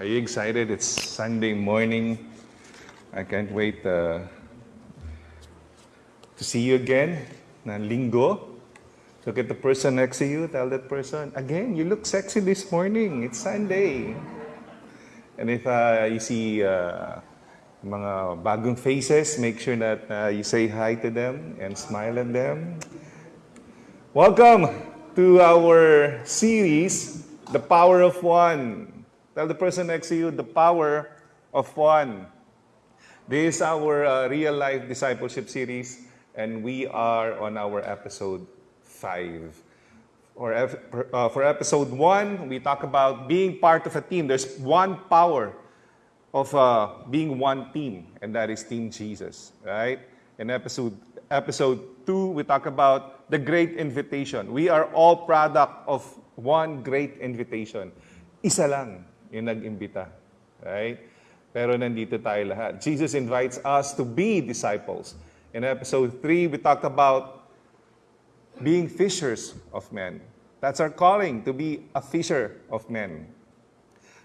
Are you excited? It's Sunday morning. I can't wait uh, to see you again. Na linggo. Look at the person next to you. Tell that person, again, you look sexy this morning. It's Sunday. And if uh, you see uh, mga bagong faces, make sure that uh, you say hi to them and smile at them. Welcome to our series, The Power of One. Tell the person next to you, the power of one. This is our uh, real life discipleship series, and we are on our episode 5. For, uh, for episode 1, we talk about being part of a team. There's one power of uh, being one team, and that is Team Jesus, right? In episode episode 2, we talk about the great invitation. We are all product of one great invitation. Isa lang, yung nag-imbita. Right? Pero nandito tayo lahat. Jesus invites us to be disciples. In episode 3, we talked about being fishers of men. That's our calling, to be a fisher of men.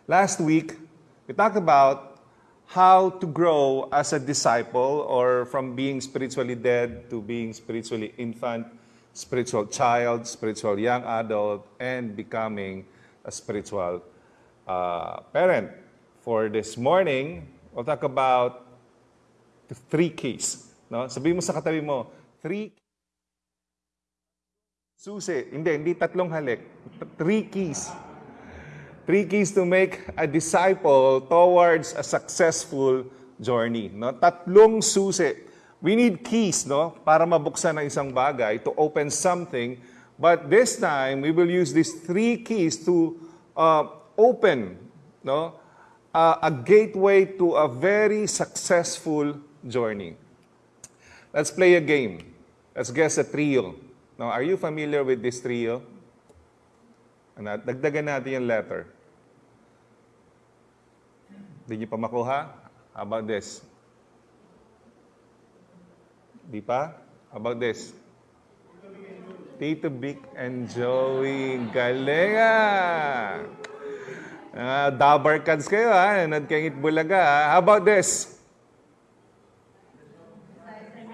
Last week, we talked about how to grow as a disciple or from being spiritually dead to being spiritually infant, spiritual child, spiritual young adult, and becoming a spiritual uh, parent. For this morning, we'll talk about the three keys. No? Sabihin mo sa katabi mo, three susi. Hindi, hindi tatlong halik. Three keys. Three keys to make a disciple towards a successful journey. No? Tatlong susi. We need keys no? para mabuksan ang isang bagay, to open something. But this time, we will use these three keys to uh, open no, uh, a gateway to a very successful journey. Let's play a game. Let's guess a trio. Now, are you familiar with this trio? Ano, dagdagan natin yung letter. Hindi niyo pa makuha? How about this? Di pa? How about this? Tito Vic and Joey. Galing ah! Uh, dabar cards kayo ha, nanood kayong Itbulaga ha. How about this?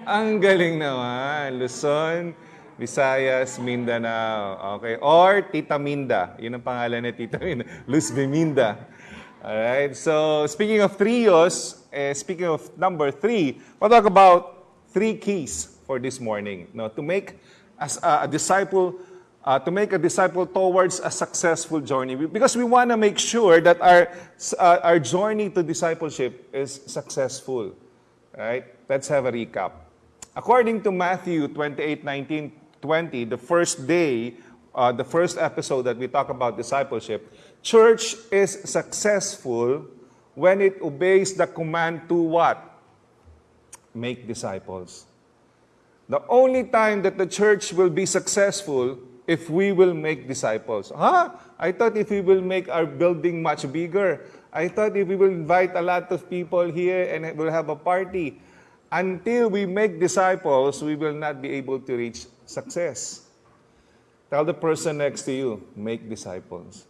Ang galing naman. Luzon, Visayas, Mindanao. Okay. Or Tita Minda. Yun ang pangalan ni Tita Minda. Luz Biminda. Alright. So, speaking of trios, eh, speaking of number three, we'll talk about three keys for this morning. No, to make as a, a disciple uh, to make a disciple towards a successful journey. Because we want to make sure that our, uh, our journey to discipleship is successful. Right? Let's have a recap. According to Matthew 28 19 20, the first day, uh, the first episode that we talk about discipleship, church is successful when it obeys the command to what? Make disciples. The only time that the church will be successful if we will make disciples. Huh? I thought if we will make our building much bigger. I thought if we will invite a lot of people here and we'll have a party. Until we make disciples, we will not be able to reach success. Tell the person next to you, make disciples.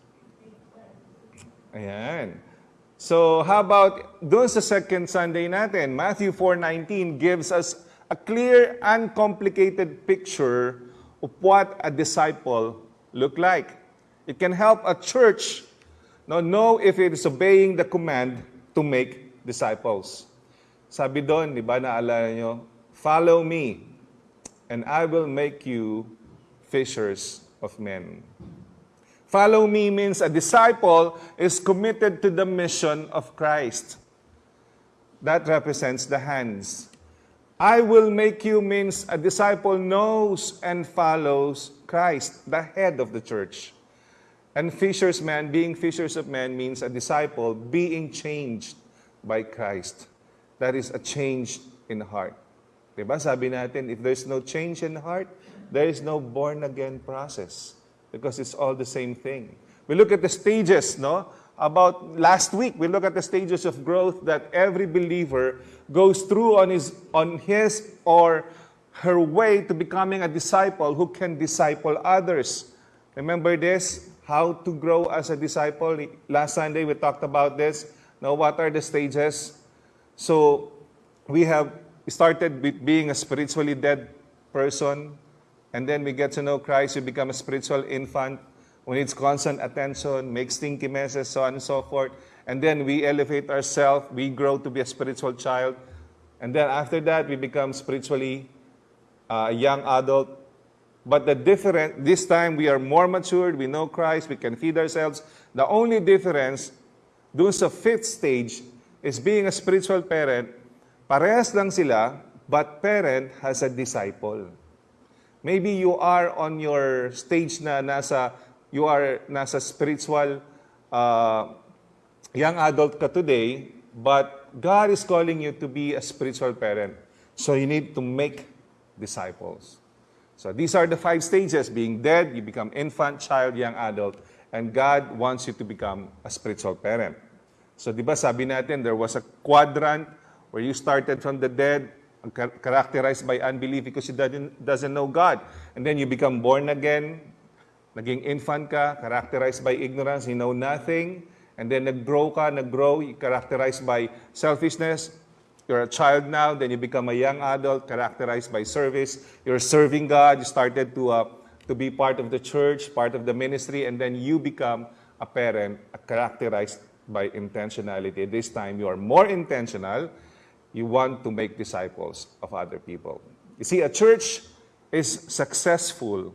Ayan. So, how about doon sa second Sunday natin? Matthew 4.19 gives us a clear, uncomplicated picture of what a disciple look like. It can help a church know, if it is obeying the command to make disciples. Sabi doon, di ba, naalala nyo, follow me, and I will make you fishers of men. Follow me means a disciple is committed to the mission of Christ. That represents the hands. I will make you means a disciple knows and follows Christ, the head of the church. And fishers man, being fishers of men means a disciple being changed by Christ. That is a change in heart. Diba? Sabi natin, if there's no change in heart, there is no born again process because it's all the same thing. We look at the stages, no? About last week, we look at the stages of growth that every believer goes through on his, on his or her way to becoming a disciple who can disciple others. Remember this? how to grow as a disciple. Last Sunday we talked about this. Now, what are the stages? So, we have started with being a spiritually dead person, and then we get to know Christ, we become a spiritual infant who needs constant attention, makes stinky messes, so on and so forth. And then we elevate ourselves, we grow to be a spiritual child. And then after that, we become spiritually uh, a young adult. But the different, this time we are more matured, we know Christ, we can feed ourselves. The only difference doon sa fifth stage is being a spiritual parent, parehas lang sila, but parent has a disciple. Maybe you are on your stage na nasa, you are nasa spiritual uh, young adult ka today, but God is calling you to be a spiritual parent. So you need to make disciples. So these are the five stages. Being dead, you become infant, child, young adult. And God wants you to become a spiritual parent. So di ba sabi natin, there was a quadrant where you started from the dead, characterized by unbelief because you doesn't, doesn't know God. And then you become born again, naging infant ka, characterized by ignorance, you know nothing. And then nag-grow ka, nag-grow, characterized by selfishness. You're a child now, then you become a young adult, characterized by service. You're serving God, you started to, uh, to be part of the church, part of the ministry, and then you become a parent, characterized by intentionality. This time, you are more intentional. You want to make disciples of other people. You see, a church is successful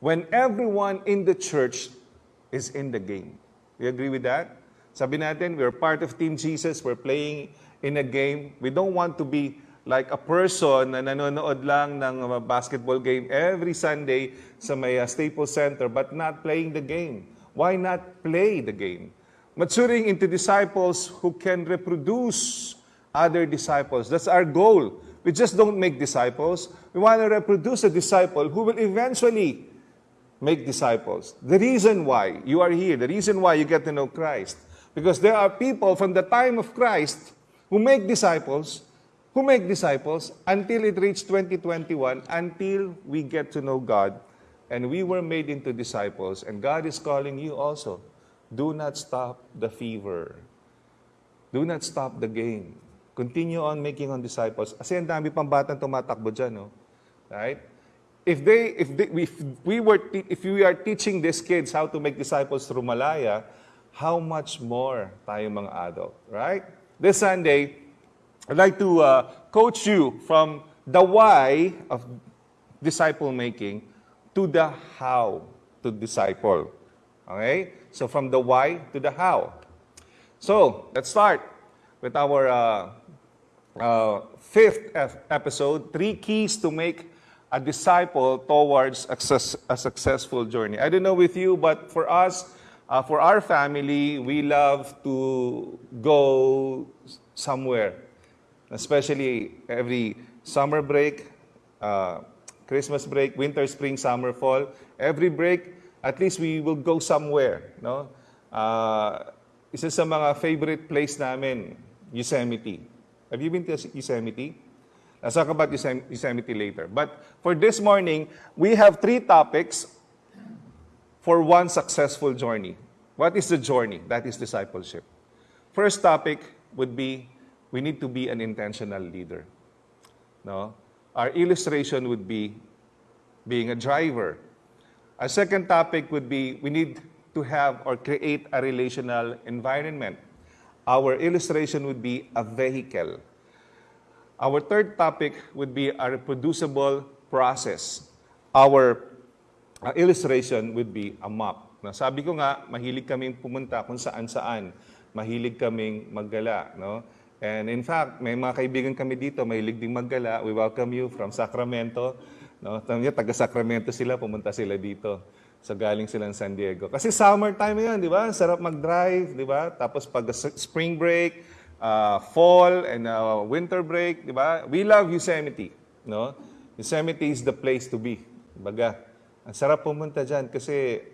when everyone in the church is in the game. You agree with that? Sabi natin, we're part of Team Jesus, we're playing in a game. We don't want to be like a person na nanonood lang ng uh, basketball game every Sunday sa may uh, Staples Center but not playing the game. Why not play the game? Maturing into disciples who can reproduce other disciples. That's our goal. We just don't make disciples. We want to reproduce a disciple who will eventually make disciples. The reason why you are here, the reason why you get to know Christ, because there are people from the time of Christ who make disciples, who make disciples until it reached 2021, until we get to know God, and we were made into disciples, and God is calling you also. Do not stop the fever. Do not stop the game. Continue on making on disciples. Kasi ang dami pang batang tumatakbo dyan, no? Right? If they if they, if we were if we are teaching these kids how to make disciples through Malaya, how much more tayo mga adult, right? This Sunday, I'd like to uh, coach you from the why of disciple making to the how to disciple. Okay? So from the why to the how. So let's start with our uh, uh, fifth ep- episode: three keys to make a disciple towards a, success- a successful journey. I don't know with you, but for us, uh, for our family, we love to go somewhere, especially every summer break, uh, Christmas break, winter, spring, summer, fall. Every break, at least we will go somewhere. No? Uh, isa sa mga favorite place namin, Yosemite. Have you been to Yosemite? I'll talk about Yosem- Yosemite later. But for this morning, we have three topics for one successful journey. What is the journey? That is discipleship. First topic would be we need to be an intentional leader. No? Our illustration would be being a driver. Our second topic would be we need to have or create a relational environment. Our illustration would be a vehicle. Our third topic would be a reproducible process. Our uh, illustration would be a map. Na sabi ko nga, mahilig kaming pumunta kung saan-saan. Mahilig kaming maggala. No? And in fact, may mga kaibigan kami dito, mahilig ding maggala. We welcome you from Sacramento. No? Taga-Sacramento sila, pumunta sila dito. So galing sila San Diego. Kasi summertime yun, di ba? Sarap mag-drive, di ba? Tapos pag spring break, uh, fall and uh, winter break, di ba? We love Yosemite, no? Yosemite is the place to be. Baga, ang sarap pumunta dyan kasi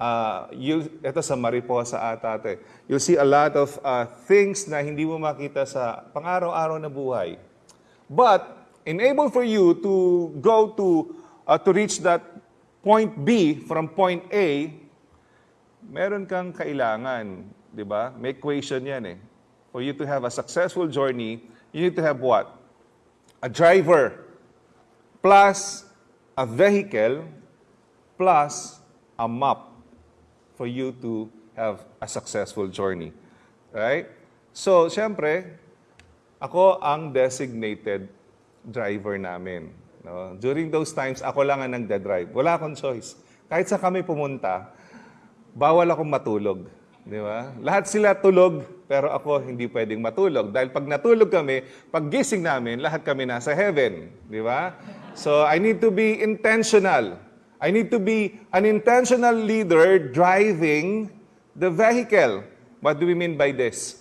uh, you, ito sa Mariposa ata eh. You'll see a lot of uh, things na hindi mo makita sa pang-araw-araw na buhay. But, enable for you to go to, uh, to reach that point B from point A, meron kang kailangan, di ba? May equation yan eh. For you to have a successful journey, you need to have what? A driver plus a vehicle plus a map for you to have a successful journey. Right? So, syempre, ako ang designated driver namin. No? During those times, ako lang ang nagda-drive. Wala akong choice. Kahit sa kami pumunta, bawal akong matulog. Di ba? Lahat sila tulog, pero ako hindi pwedeng matulog. Dahil pag natulog kami, pag gising namin, lahat kami nasa heaven. Di ba? So, I need to be intentional. I need to be an intentional leader driving the vehicle. What do we mean by this?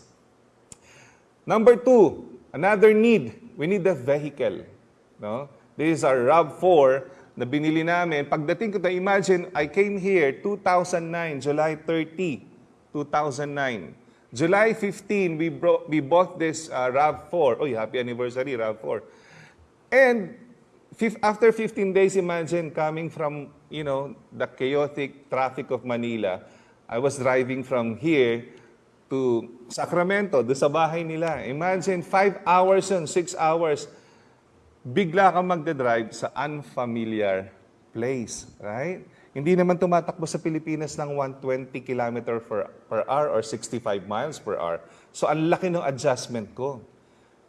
Number two, another need. We need a vehicle. No? This is our RAV4 na binili namin. Pagdating ko na, imagine, I came here 2009, July 30, 2009. July 15, we, bro- we bought this uh, RAV4. Oh, happy anniversary, RAV4. And after 15 days, imagine coming from, you know, the chaotic traffic of Manila. I was driving from here to Sacramento, doon sa bahay nila. Imagine, 5 hours yun, 6 hours. Bigla kang magdadrive sa unfamiliar place, right? Hindi naman tumatakbo sa Pilipinas ng 120 km per, per hour or 65 miles per hour. So, ang laki ng adjustment ko.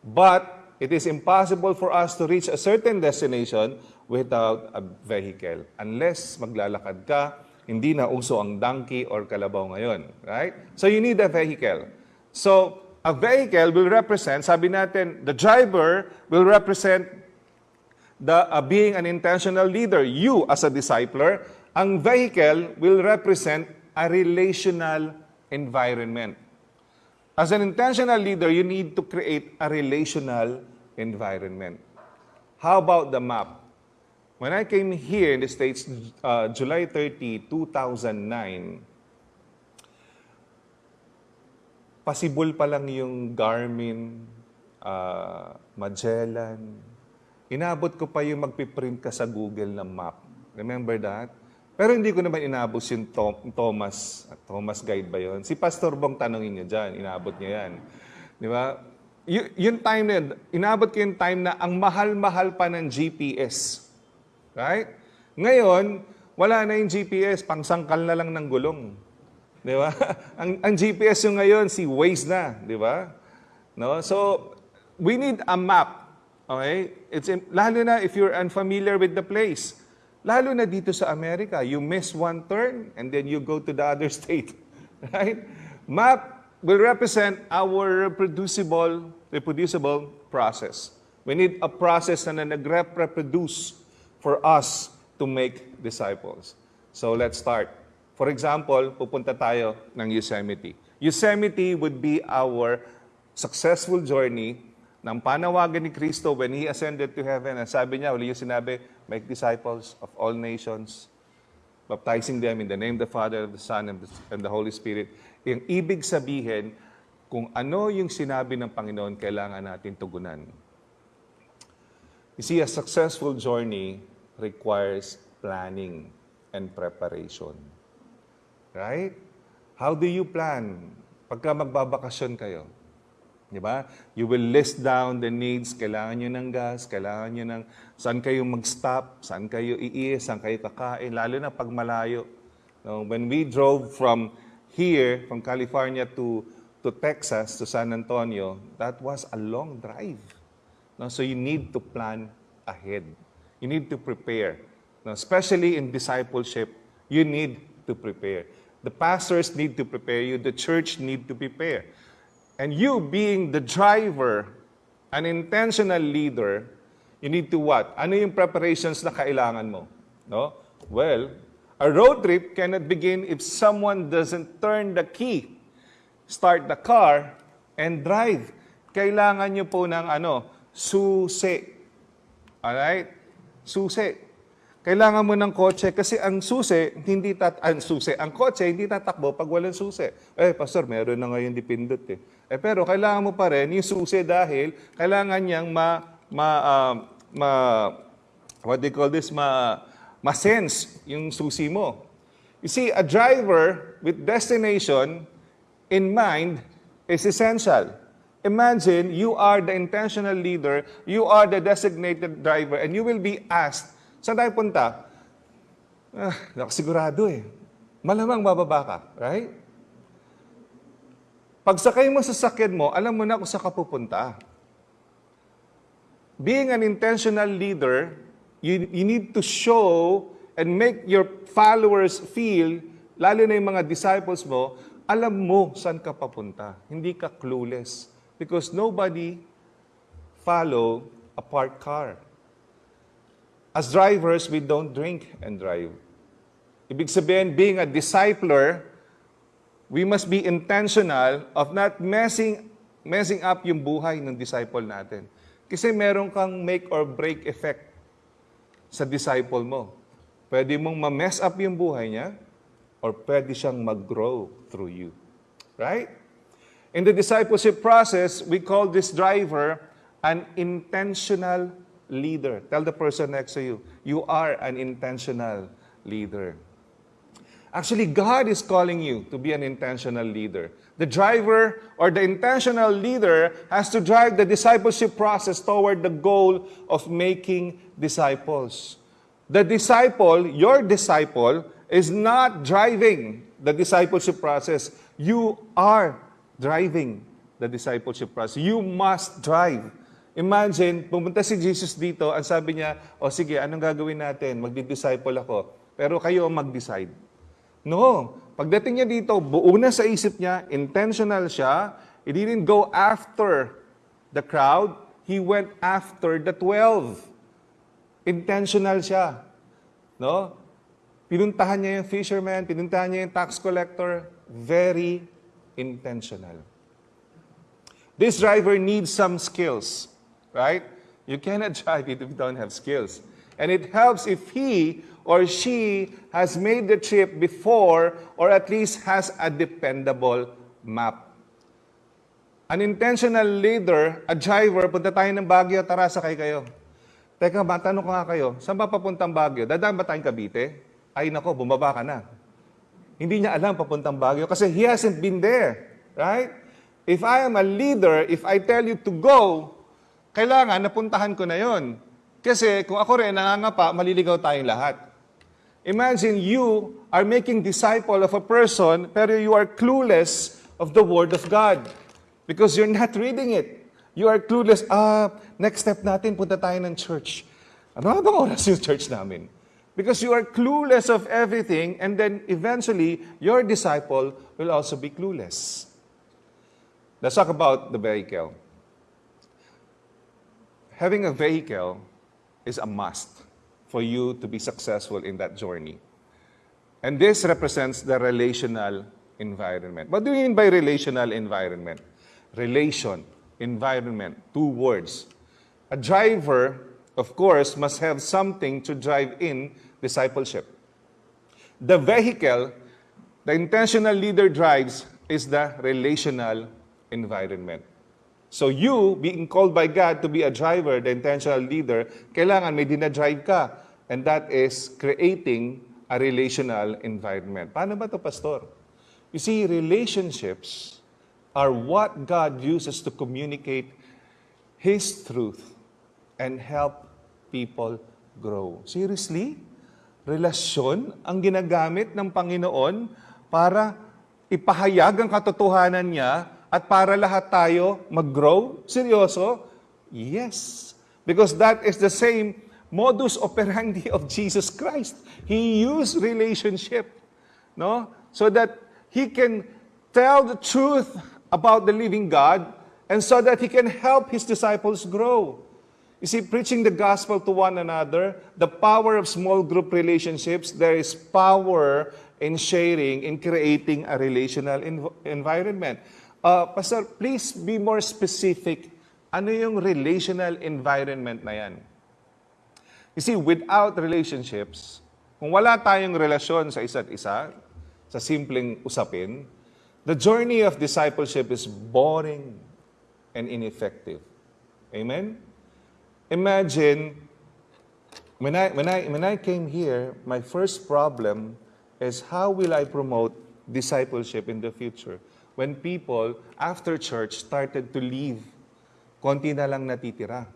But it is impossible for us to reach a certain destination without a vehicle. Unless maglalakad ka, hindi na uso ang donkey or kalabaw ngayon. Right? So you need a vehicle. So a vehicle will represent, sabi natin, the driver will represent the uh, being an intentional leader. You as a discipler, ang vehicle will represent a relational environment. As an intentional leader, you need to create a relational environment. How about the map? When I came here in the States, uh, July 30, 2009, pasibol pa lang yung Garmin, uh, Magellan. Inabot ko pa yung magpiprint ka sa Google ng map. Remember that? Pero hindi ko naman inabot yung Tom- Thomas. Thomas Guide ba yun? Si Pastor Bong tanongin niyo dyan. Inabot niya yan. Di ba? Y- yung time na yun, inabot ko yung time na ang mahal-mahal pa ng GPS. Right? Ngayon, wala na yung GPS, pangsangkal na lang ng gulong. Di ba? ang, ang GPS yung ngayon, si Waze na. Di ba? No? So, we need a map. Okay? It's, lalo na if you're unfamiliar with the place. Lalo na dito sa Amerika, you miss one turn and then you go to the other state. Right? Map will represent our reproducible, reproducible process. We need a process na nag-reproduce for us to make disciples. So let's start. For example, pupunta tayo ng Yosemite. Yosemite would be our successful journey ng panawagan ni Kristo when He ascended to heaven. Ang sabi niya, uli yung sinabi, make disciples of all nations, baptizing them in the name of the Father, of the Son, and the, and the Holy Spirit. Yung ibig sabihin, kung ano yung sinabi ng Panginoon, kailangan natin tugunan. You see, a successful journey requires planning and preparation. Right? How do you plan pagka magbabakasyon kayo? Di ba? You will list down the needs. Kailangan nyo ng gas, kailangan nyo ng saan kayo mag-stop, saan kayo iis, saan kayo kakain, lalo na pag malayo. No, when we drove from here, from California to, to Texas, to San Antonio, that was a long drive. No, so you need to plan ahead. You need to prepare. No, especially in discipleship, you need to prepare. The pastors need to prepare you. The church need to prepare. And you being the driver, an intentional leader, you need to what? Ano yung preparations na kailangan mo? No? Well, a road trip cannot begin if someone doesn't turn the key, start the car, and drive. Kailangan nyo po ng ano, susi. Alright? Susi. Kailangan mo ng kotse kasi ang susi, hindi tat ang susi, ang kotse hindi tatakbo pag walang susi. Eh, pastor, meron na ngayon dipindot eh. Eh, pero kailangan mo pa rin yung susi dahil kailangan niyang ma, ma, ah, ma, what you call this, ma, masense yung susi mo. You see, a driver with destination in mind is essential. Imagine you are the intentional leader, you are the designated driver, and you will be asked, saan tayo punta? Ah, nakasigurado eh. Malamang bababa ka, right? Pagsakay mo sa sakyan mo, alam mo na kung saan ka pupunta. Being an intentional leader, you, you need to show and make your followers feel, lalo na yung mga disciples mo, alam mo saan ka papunta. Hindi ka clueless. Because nobody follow a parked car. As drivers, we don't drink and drive. Ibig sabihin, being a discipler, we must be intentional of not messing messing up yung buhay ng disciple natin. Kasi meron kang make or break effect sa disciple mo. Pwede mong ma-mess up yung buhay niya or pwede siyang mag-grow through you. Right? In the discipleship process, we call this driver an intentional leader. Tell the person next to you, you are an intentional leader. Actually, God is calling you to be an intentional leader. The driver or the intentional leader has to drive the discipleship process toward the goal of making disciples. The disciple, your disciple, is not driving the discipleship process. You are driving the discipleship process. You must drive. Imagine, pumunta si Jesus dito, ang sabi niya, o sige, anong gagawin natin? Magdi-disciple ako. Pero kayo ang mag-decide. No. Pagdating niya dito, buo na sa isip niya, intentional siya. He didn't go after the crowd. He went after the 12. Intentional siya. No? Pinuntahan niya yung fisherman, pinuntahan niya yung tax collector. Very intentional. This driver needs some skills, right? You cannot drive it if you don't have skills. And it helps if he or she has made the trip before or at least has a dependable map. An intentional leader, a driver, punta tayo ng Baguio, tara sakay kayo. Teka, matanong ko nga kayo, saan ba papuntang Baguio? Dadaan ba tayong Cavite? Ay nako, bumaba ka na. Hindi niya alam papuntang Baguio kasi he hasn't been there. Right? If I am a leader, if I tell you to go, kailangan napuntahan ko na yon. Kasi kung ako rin nangangapa, maliligaw tayong lahat. Imagine you are making disciple of a person, pero you are clueless of the Word of God. Because you're not reading it. You are clueless. Ah, next step natin, punta tayo ng church. Ano bang oras yung church namin? Because you are clueless of everything, and then eventually, your disciple will also be clueless. Let's talk about the vehicle. Having a vehicle is a must for you to be successful in that journey. And this represents the relational environment. What do you mean by relational environment? Relation, environment, two words. A driver, of course, must have something to drive in discipleship. The vehicle the intentional leader drives is the relational environment. So you, being called by God to be a driver, the intentional leader, kailangan may dinadrive ka. And that is creating a relational environment. Paano ba to Pastor? You see, relationships are what God uses to communicate His truth and help people grow. Seriously? Relasyon ang ginagamit ng Panginoon para ipahayag ang katotohanan niya at para lahat tayo mag-grow? Seryoso? Yes. Because that is the same modus operandi of Jesus Christ. He used relationship, no? So that he can tell the truth about the living God and so that he can help his disciples grow. You see, preaching the gospel to one another, the power of small group relationships, there is power in sharing, in creating a relational env- environment. Uh, Pastor, please be more specific. Ano yung relational environment na yan? You see, without relationships, kung wala tayong relasyon sa isa't isa, sa simpleng usapin, the journey of discipleship is boring and ineffective. Amen? Imagine, When I, when, I, when I came here, my first problem is how will I promote discipleship in the future? When people, after church, started to leave, konti na lang natitira.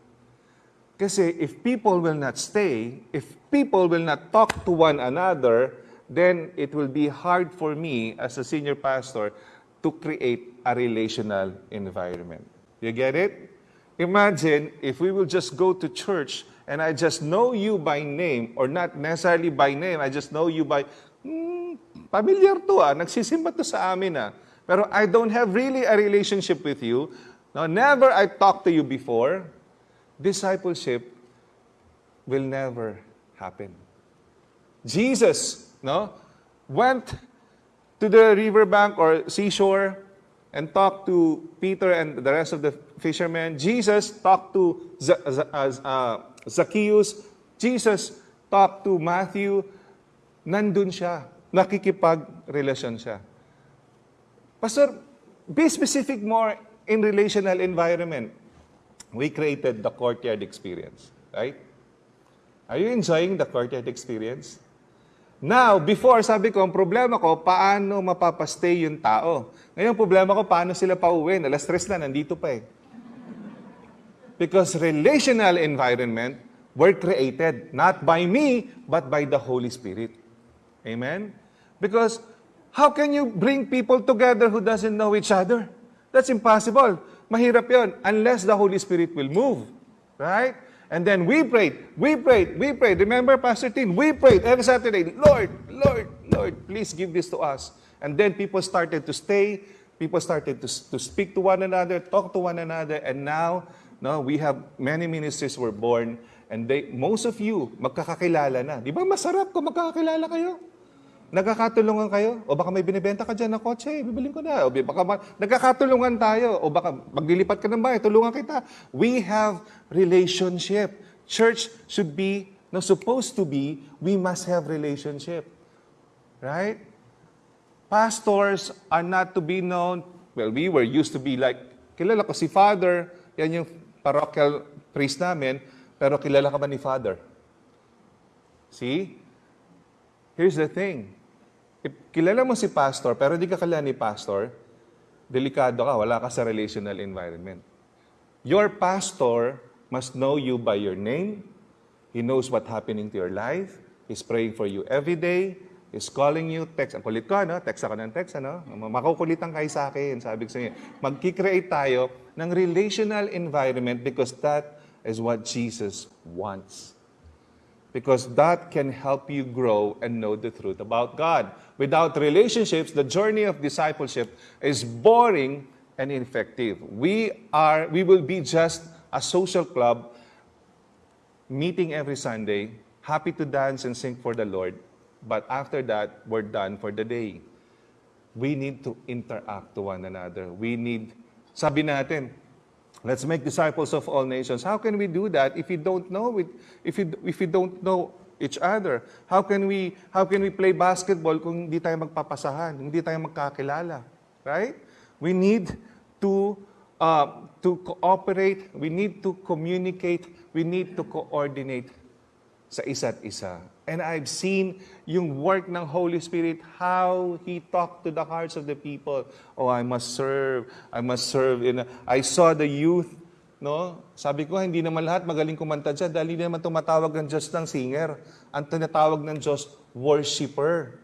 Kasi if people will not stay, if people will not talk to one another, then it will be hard for me as a senior pastor to create a relational environment. You get it? Imagine if we will just go to church and I just know you by name, or not necessarily by name, I just know you by, hmm, familiar to ah, nagsisimba to sa amin ah. Pero I don't have really a relationship with you. No, never I talked to you before. Discipleship will never happen. Jesus, no, went to the riverbank or seashore and talked to Peter and the rest of the fishermen. Jesus talked to Z- Z- uh, uh, Zacchaeus. Jesus talked to Matthew. Nandun siya. Nakikipag-relasyon siya. Pastor, be specific more in relational environment. We created the courtyard experience, right? Are you enjoying the courtyard experience? Now, before, sabi ko, ang problema ko, paano mapapastay yung tao? Ngayon, problema ko, paano sila pauwi? Alas stress na, nandito pa eh. Because relational environment were created not by me, but by the Holy Spirit. Amen? Because how can you bring people together who doesn't know each other? That's impossible. Mahirap yon unless the Holy Spirit will move. Right? And then we prayed, we prayed, we prayed. Remember, Pastor Tin, we prayed every Saturday, Lord, Lord, Lord, please give this to us. And then people started to stay, people started to, to speak to one another, talk to one another, and now, no, we have many ministries were born, and they, most of you, magkakakilala na. Di ba masarap kung magkakakilala kayo? Nagkakatulungan kayo? O baka may binibenta ka dyan na kotse, bibiling ko na. O baka ma- nagkakatulungan tayo. O baka maglilipat ka ng bahay, tulungan kita. We have relationship. Church should be, no, supposed to be, we must have relationship. Right? Pastors are not to be known, well, we were used to be like, kilala ko si Father, yan yung parochial priest namin, pero kilala ka ba ni Father? See? Here's the thing. Kilala mo si pastor, pero di ka kilala ni pastor, delikado ka, wala ka sa relational environment. Your pastor must know you by your name. He knows what happening to your life. He's praying for you every day. He's calling you, text. Ang kulit ko, ano? Text ako ng text, ano? Makukulitan kayo sa akin. Sabi ko sa inyo, magkikreate tayo ng relational environment because that is what Jesus wants because that can help you grow and know the truth about God. Without relationships, the journey of discipleship is boring and ineffective. We are we will be just a social club meeting every Sunday, happy to dance and sing for the Lord, but after that, we're done for the day. We need to interact to one another. We need sabi natin, Let's make disciples of all nations. How can we do that if we don't know it, if we, if we don't know each other? How can we how can we play basketball kung hindi tayo magpapasahan, hindi tayo magkakilala, right? We need to uh, to cooperate, we need to communicate, we need to coordinate sa isa't isa. And I've seen yung work ng Holy Spirit, how He talked to the hearts of the people. Oh, I must serve. I must serve. In a- I saw the youth, no? Sabi ko, hindi naman lahat magaling kumanta dyan dahil hindi naman tumatawag ng Diyos ng singer. Ang tinatawag ng Diyos, worshiper.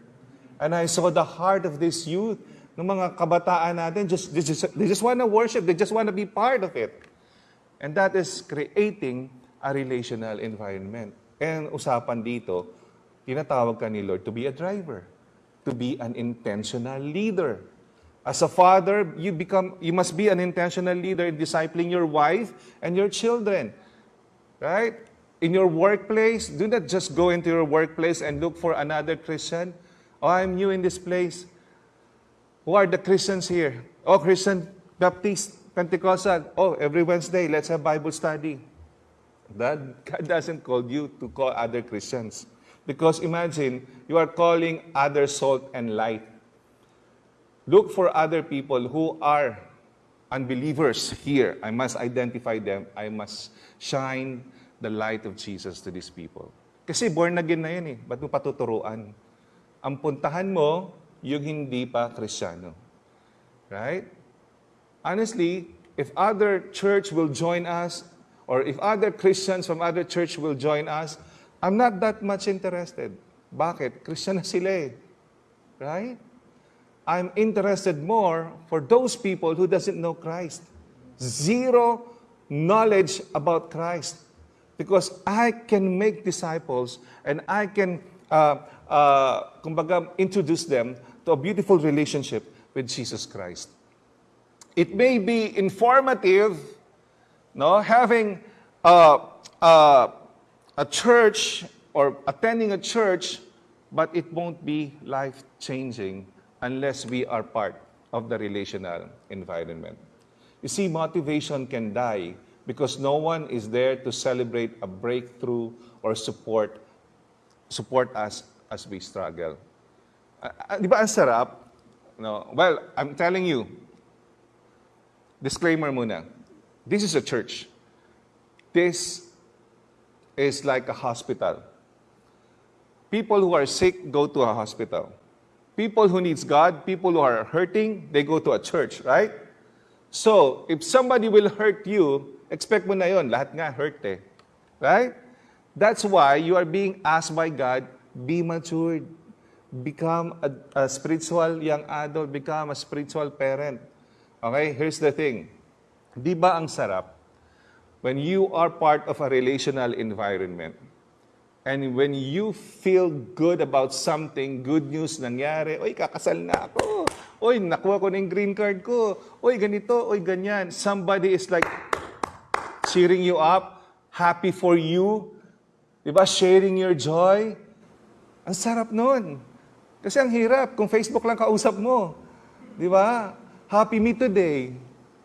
And I saw the heart of this youth, ng mga kabataan natin, just, they just, they just want to worship. They just want to be part of it. And that is creating a relational environment. And usapan dito, tinatawag ka ni Lord to be a driver, to be an intentional leader. As a father, you become you must be an intentional leader in discipling your wife and your children. Right? In your workplace, do not just go into your workplace and look for another Christian. Oh, I'm new in this place. Who are the Christians here? Oh, Christian Baptist, Pentecostal. Oh, every Wednesday, let's have Bible study. That God doesn't call you to call other Christians. Because imagine, you are calling other salt and light. Look for other people who are unbelievers here. I must identify them. I must shine the light of Jesus to these people. Kasi born again na yan eh. Ba't mo patuturuan? Ang puntahan mo, yung hindi pa Kristiyano. Right? Honestly, if other church will join us, or if other Christians from other church will join us, I'm not that much interested. Bakit? Christian sila eh. Right? I'm interested more for those people who doesn't know Christ. Zero knowledge about Christ. Because I can make disciples and I can, uh, uh, introduce them to a beautiful relationship with Jesus Christ. It may be informative, no, having uh, uh, a church or attending a church, but it won't be life-changing unless we are part of the relational environment. You see, motivation can die because no one is there to celebrate a breakthrough or support support us as we struggle. Ah, ah, di ba ang sarap? No. Well, I'm telling you, disclaimer muna. This is a church. This is like a hospital. People who are sick go to a hospital. People who needs God, people who are hurting, they go to a church, right? So, if somebody will hurt you, expect mo na yon, lahat nga hurt eh. Right? That's why you are being asked by God, be matured. Become a, a spiritual young adult, become a spiritual parent. Okay, here's the thing. Di ba ang sarap? When you are part of a relational environment, and when you feel good about something, good news nangyari, oy, kakasal na ako. Oy, nakuha ko na yung green card ko. Oy, ganito, oy, ganyan. Somebody is like cheering you up, happy for you, di ba? Sharing your joy. Ang sarap nun. Kasi ang hirap kung Facebook lang kausap mo. Di ba? Happy me today.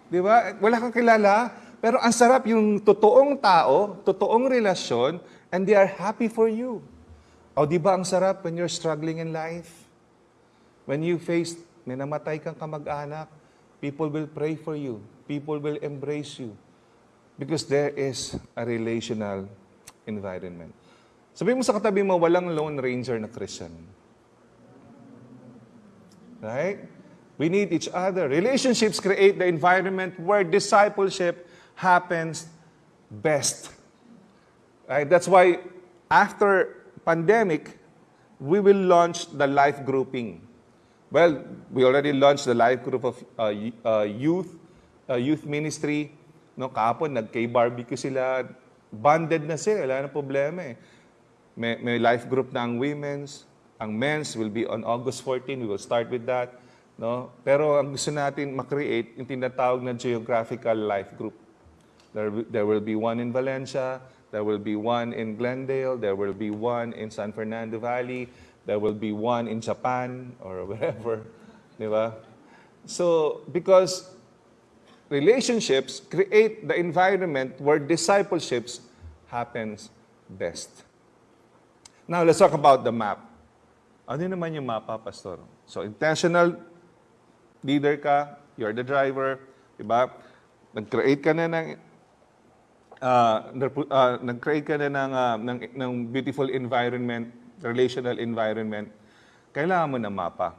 Di ba? Wala kang kilala, pero ang sarap yung totoong tao, totoong relasyon, and they are happy for you. O di ba ang sarap when you're struggling in life? When you face, may namatay kang kamag-anak, people will pray for you. People will embrace you. Because there is a relational environment. Sabi mo sa katabi mo, walang lone ranger na Christian. Right? We need each other. Relationships create the environment where discipleship happens best. Right? That's why after pandemic, we will launch the life grouping. Well, we already launched the life group of uh, uh, youth, uh, youth ministry. No, kahapon, nag-K-barbecue sila. Bonded na sila, wala na problema eh. May, may life group na ang women's. Ang men's will be on August 14. We will start with that. No? Pero ang gusto natin makreate, yung tinatawag na geographical life group. There, there will be one in Valencia, there will be one in Glendale, there will be one in San Fernando Valley, there will be one in Japan or wherever. Di? So, because relationships create the environment where discipleships happens best. Now, let's talk about the map. Ano naman yung mapa, Pastor? So, intentional leader ka, you're the driver, di? Nag-create ka na ng uh, uh, nag-create ka na ng, uh, ng, ng beautiful environment, relational environment, kailangan mo ng mapa.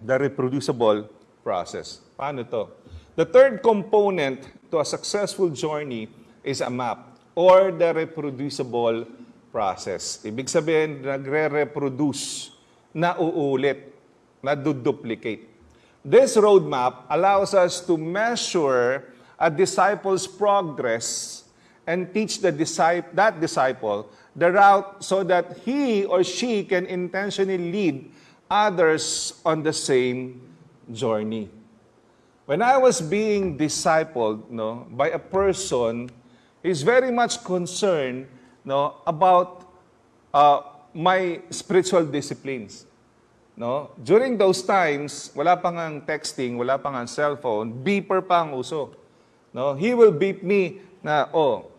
The reproducible process. Paano to? The third component to a successful journey is a map or the reproducible process. Ibig sabihin, nagre-reproduce, na uulit, na duplicate. This roadmap allows us to measure a disciple's progress and teach the disciple, that disciple the route so that he or she can intentionally lead others on the same journey. When I was being discipled no, by a person, he's very much concerned no, about uh, my spiritual disciplines. No? During those times, wala pa nga texting, wala pa nga cellphone, beeper pa ang uso. No? He will beep me na, oh,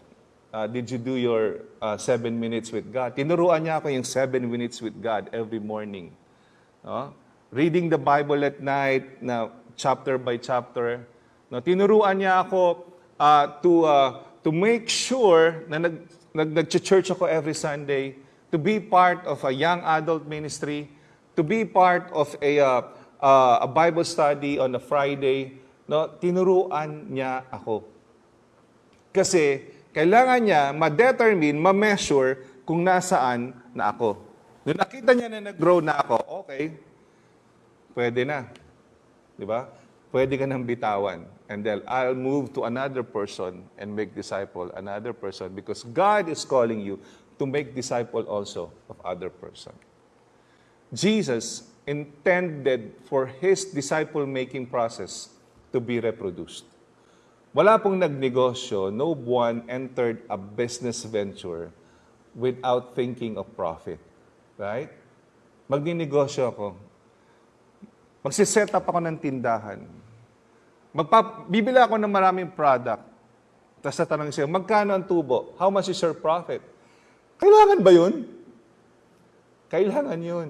uh, did you do your uh, seven minutes with God? Tinuruan niya ako yung seven minutes with God every morning. No? Reading the Bible at night, na chapter by chapter. No? Tinuruan niya ako uh, to, uh, to make sure na nag, nag, nag-church ako every Sunday to be part of a young adult ministry, to be part of a, uh, uh, a Bible study on a Friday, no, tinuruan niya ako. Kasi kailangan niya ma-determine, ma-measure kung nasaan na ako. Nung nakita niya na nag-grow na ako, okay, pwede na. Di ba? Pwede ka nang bitawan. And then I'll move to another person and make disciple another person because God is calling you to make disciple also of other person. Jesus intended for his disciple-making process to be reproduced. Wala pong nagnegosyo, no one entered a business venture without thinking of profit. Right? Magninegosyo ako. Magsiset up ako ng tindahan. Magpa, bibili ako ng maraming product. Tapos tatanong siya, magkano ang tubo? How much is your profit? Kailangan ba yun? Kailangan yun.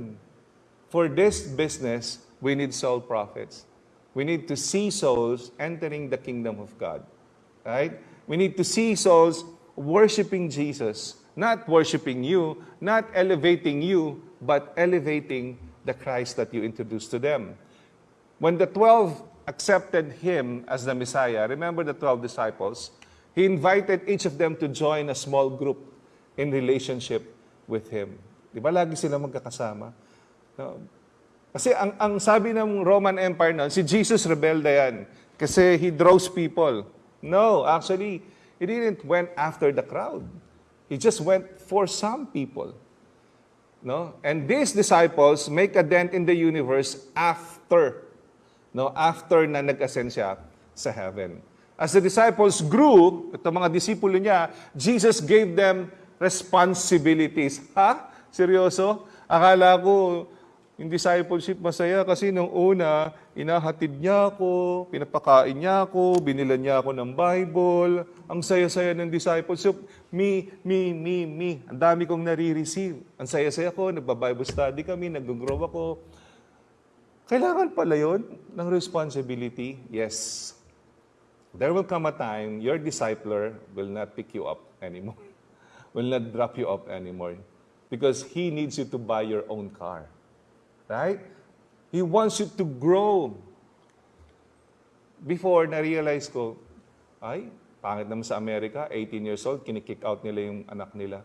For this business, we need soul profits. We need to see souls entering the kingdom of God. Right? We need to see souls worshiping Jesus, not worshiping you, not elevating you, but elevating the Christ that you introduced to them. When the 12 accepted him as the Messiah, remember the 12 disciples? He invited each of them to join a small group in relationship with him. Di ba lagi sila magkakasama? No? Kasi ang, ang sabi ng Roman Empire noon, si Jesus rebelde yan. Kasi he draws people. No, actually, he didn't went after the crowd. He just went for some people. No? And these disciples make a dent in the universe after. No? After na nag-ascend siya sa heaven. As the disciples grew, ito mga disipulo niya, Jesus gave them responsibilities. Ha? Seryoso? Akala ko, yung discipleship masaya kasi nung una, inahatid niya ako, pinapakain niya ako, binilan niya ako ng Bible. Ang saya-saya ng discipleship. Me, me, me, me. Ang dami kong nare-receive. Ang saya-saya ko, nagba-Bible study kami, nag-grow ako. Kailangan pala yun ng responsibility? Yes. There will come a time your discipler will not pick you up anymore, will not drop you up anymore, because he needs you to buy your own car. Right? He wants you to grow. Before, na-realize ko, ay, pangit naman sa Amerika, 18 years old, kinikick out nila yung anak nila.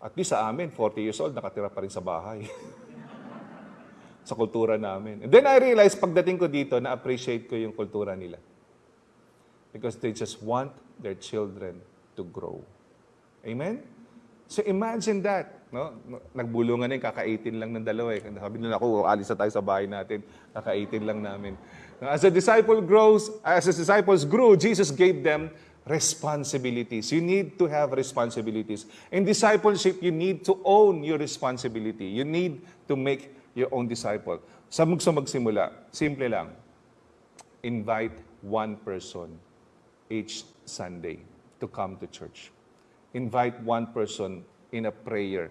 At least sa amin, 40 years old, nakatira pa rin sa bahay. sa kultura namin. And then I realized, pagdating ko dito, na-appreciate ko yung kultura nila. Because they just want their children to grow. Amen? So imagine that. No? Nagbulungan na yung kaka-18 lang ng dalawa. Eh. Sabi nila ako, alis na tayo sa bahay natin. Kaka-18 lang namin. As a disciple grows, as the disciples grew, Jesus gave them responsibilities. You need to have responsibilities. In discipleship, you need to own your responsibility. You need to make your own disciple. Sa sa magsimula, simple lang. Invite one person each Sunday to come to church. Invite one person in a prayer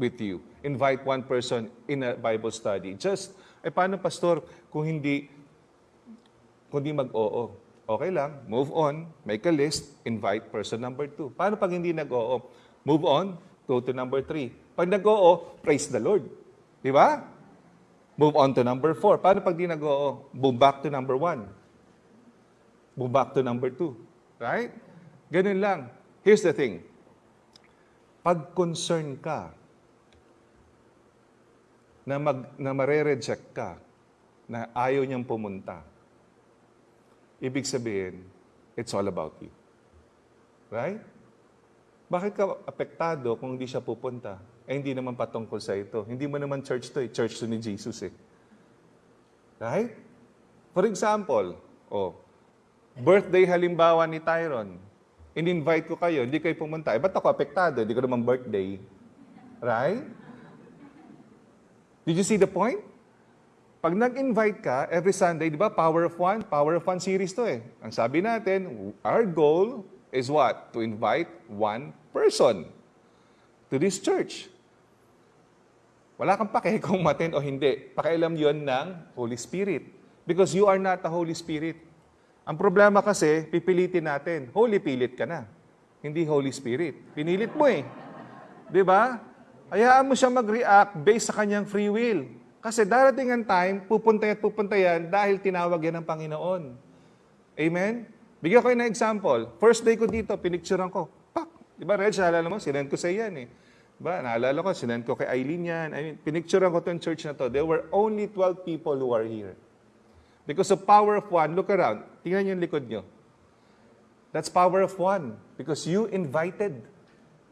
with you. Invite one person in a Bible study. Just, eh paano pastor kung hindi, kung hindi mag-oo? Okay lang, move on, make a list, invite person number two. Paano pag hindi nag-oo? Move on, go to number three. Pag nag-oo, praise the Lord. Di ba? Move on to number four. Paano pag di nag-oo? Move back to number one. Move back to number two. Right? Ganun lang. Here's the thing. Pag concern ka na, mag, na mare-reject ka, na ayaw niyang pumunta, ibig sabihin, it's all about you. Right? Bakit ka apektado kung hindi siya pupunta? Eh, hindi naman patungkol sa ito. Hindi mo naman church to eh. Church to ni Jesus eh. Right? For example, oh, birthday halimbawa ni Tyron, in-invite ko kayo, hindi kayo pumunta. Eh, ba't ako apektado? Hindi ko naman birthday. Right? Did you see the point? Pag nag-invite ka, every Sunday, di ba, Power of One? Power of One series to eh. Ang sabi natin, our goal is what? To invite one person to this church. Wala kang pake kung matin o hindi. Pakialam yon ng Holy Spirit. Because you are not the Holy Spirit. Ang problema kasi, pipilitin natin. Holy pilit ka na. hindi Holy Spirit. Pinilit mo eh. Di ba? Hayaan mo siya mag-react based sa kanyang free will. Kasi darating ang time, pupunta at pupunta yan dahil tinawag yan ng Panginoon. Amen? Bigyan ko kayo ng example. First day ko dito, pinicturean ko. Pak! Di ba, Reg, naalala mo, sinend ko sa yan eh. Di ba, naalala ko, sinend ko kay Eileen yan. I mean, pinicturean ko itong church na to. There were only 12 people who are here. Because of power of one, look around. Tingnan niyo yung likod niyo. That's power of one. Because you invited.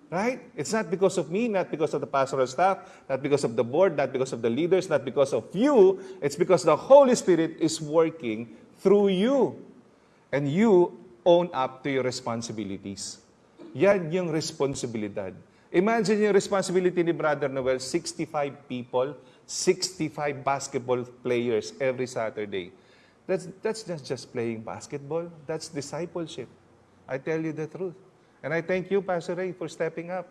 Right? It's not because of me, not because of the pastoral staff, not because of the board, not because of the leaders, not because of you. It's because the Holy Spirit is working through you. And you own up to your responsibilities. Yan yung responsibilidad. Imagine yung responsibility ni Brother Noel, 65 people, 65 basketball players every Saturday. That's, that's not just playing basketball, that's discipleship. I tell you the truth. And I thank you, Pastor Ray, for stepping up.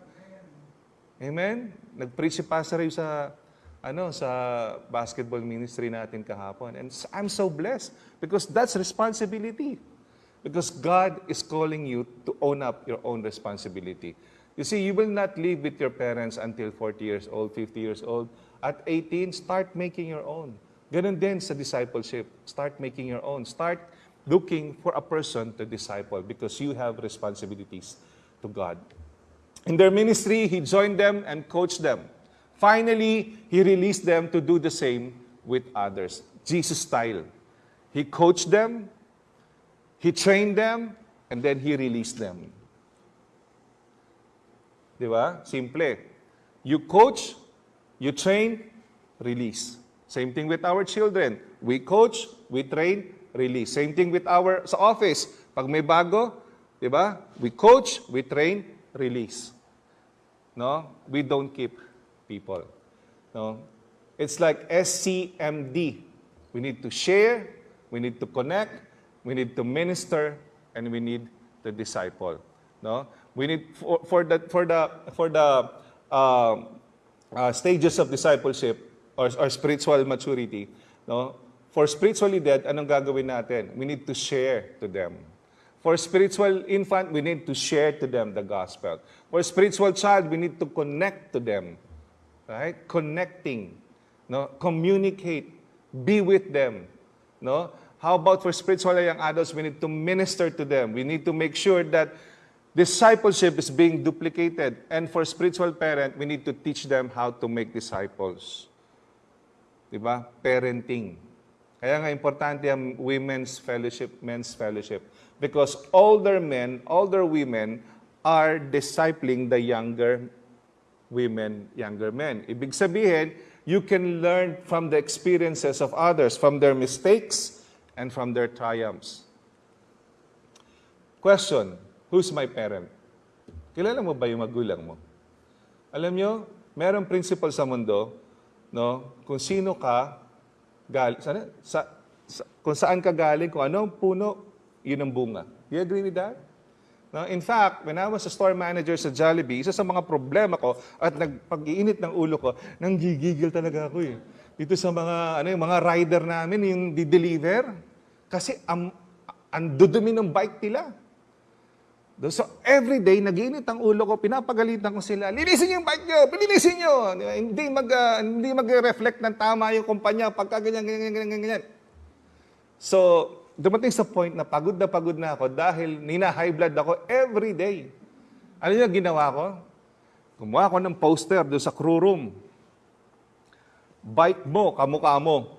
Amen? Nag-preach si Pastor Ray sa, ano, sa basketball ministry natin kahapon. And I'm so blessed because that's responsibility. Because God is calling you to own up your own responsibility. You see, you will not live with your parents until 40 years old, 50 years old. At 18, start making your own. Ganun din sa discipleship. Start making your own. Start looking for a person to disciple because you have responsibilities to God. In their ministry, he joined them and coached them. Finally, he released them to do the same with others. Jesus style. He coached them, he trained them, and then he released them. Di ba? Simple. You coach, you train, release. Same thing with our children. We coach, we train, release. Same thing with our sa office. Pag may bago, di ba? We coach, we train, release. No? We don't keep people. No? It's like SCMD. We need to share, we need to connect, we need to minister, and we need to disciple. No? We need for, for the for the for the uh, uh, stages of discipleship or, or spiritual maturity. No? For spiritually dead, anong gagawin natin? We need to share to them. For spiritual infant, we need to share to them the gospel. For spiritual child, we need to connect to them. Right? Connecting. No? Communicate. Be with them. No? How about for spiritual young adults, we need to minister to them. We need to make sure that discipleship is being duplicated. And for spiritual parent, we need to teach them how to make disciples. Diba? Parenting. Kaya nga importante ang women's fellowship, men's fellowship. Because older men, older women are discipling the younger women, younger men. Ibig sabihin, you can learn from the experiences of others, from their mistakes and from their triumphs. Question, who's my parent? Kilala mo ba yung magulang mo? Alam nyo, merong principle sa mundo, no? Kung sino ka, gal, sana, sa, sa, kung saan ka galing, kung anong puno, yun ang bunga. Do you agree with that? No, in fact, when I was a store manager sa Jollibee, isa sa mga problema ko at nagpag-iinit ng ulo ko, nang gigigil talaga ako eh. Dito sa mga ano yung mga rider namin yung di-deliver kasi ang ang dudumi ng bike nila. So every day nagiinit ang ulo ko, pinapagalitan ko sila. Linisin niyo yung bike niyo, linisin ba? Hindi mag ah, hindi mag-reflect ng tama yung kumpanya pagka ganyan ganyan ganyan ganyan. So, dumating sa point na pagod na pagod na ako dahil nina-high blood ako every day. Ano yung ginawa ko? Gumawa ako ng poster doon sa crew room. Bike mo, kamukha mo.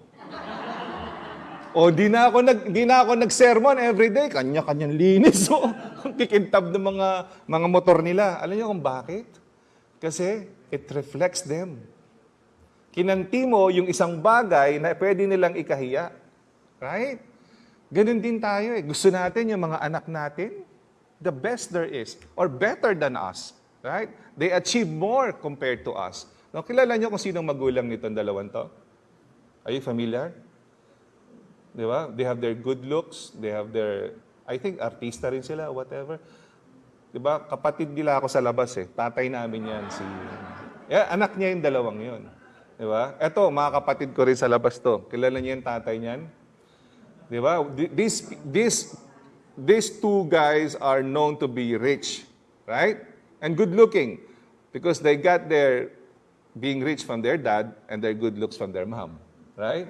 O di na ako nag di na ako nag-sermon every day, kanya-kanyang linis. So, ang kikintab ng mga mga motor nila. Alam niyo kung bakit? Kasi it reflects them. Kinanti mo yung isang bagay na pwede nilang ikahiya. Right? Ganun din tayo eh. Gusto natin yung mga anak natin, the best there is, or better than us. Right? They achieve more compared to us. No, kilala niyo kung sinong magulang nitong dalawang to? Are you familiar? Di ba? They have their good looks, they have their, I think artista rin sila, whatever. Di ba? Kapatid nila ako sa labas eh. Tatay namin yan, si... Yeah, anak niya yung dalawang yun. Di ba? Eto, mga kapatid ko rin sa labas to. Kilala niya yung tatay niyan? Di ba? These, these, these two guys are known to be rich. right? And good looking because they got their being rich from their dad and their good looks from their mom, right?